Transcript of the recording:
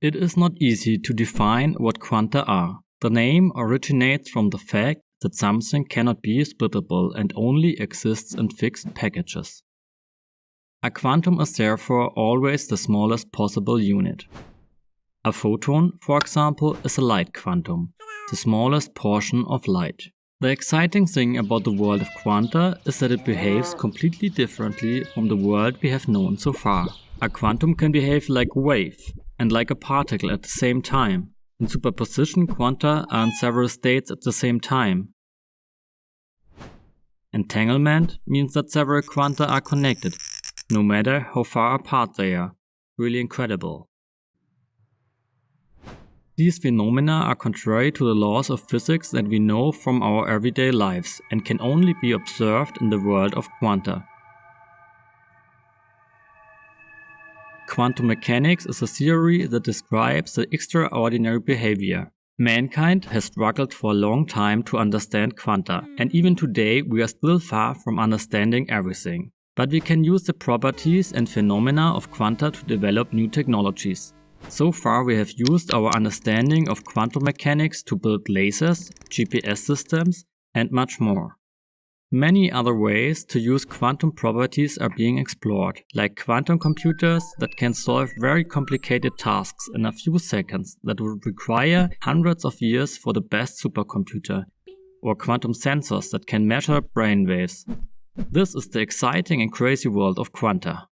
It is not easy to define what quanta are. The name originates from the fact that something cannot be splittable and only exists in fixed packages. A quantum is therefore always the smallest possible unit. A photon, for example, is a light quantum, the smallest portion of light. The exciting thing about the world of quanta is that it behaves completely differently from the world we have known so far. A quantum can behave like a wave and like a particle at the same time. In superposition, quanta are in several states at the same time. Entanglement means that several quanta are connected, no matter how far apart they are. Really incredible. These phenomena are contrary to the laws of physics that we know from our everyday lives and can only be observed in the world of quanta. Quantum mechanics is a theory that describes the extraordinary behavior. Mankind has struggled for a long time to understand quanta, and even today we are still far from understanding everything. But we can use the properties and phenomena of quanta to develop new technologies. So far we have used our understanding of quantum mechanics to build lasers, GPS systems and much more. Many other ways to use quantum properties are being explored, like quantum computers that can solve very complicated tasks in a few seconds that would require hundreds of years for the best supercomputer, or quantum sensors that can measure brain waves. This is the exciting and crazy world of quanta.